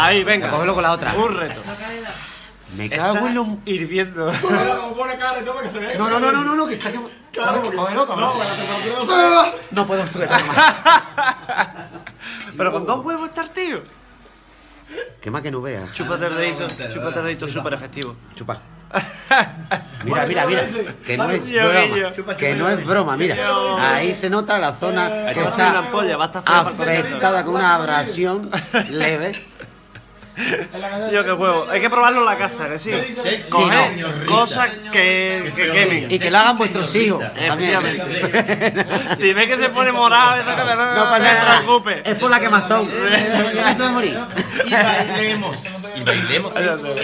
Ahí, venga. Cógelo con la otra. Un reto. Me cago en los... hirviendo. Que. No, no, no, no, no, no, que está quemado. Claro, porque- Cógelo, cógelo. No, bueno, no puedo sujetar más. Pero con dos huevos estar, tío. Quema que no vea. Chúpate el dedito, chúpate el dedito súper efectivo. Chupa. Mira, mira, mira. Que no es broma. Que no es broma, mira. Ahí se nota la zona que es una está afectada con una abrasión leve. Yo qué huevo. Hay que probarlo en la casa, que sí. Coger cosas que, que quemen. Y que lo hagan vuestros hijos. Efectivamente. Si ves que se pone morado, eso que no, te preocupes. Es por la quemazón. Que no se va a morir. Y bailemos. Y bailemos.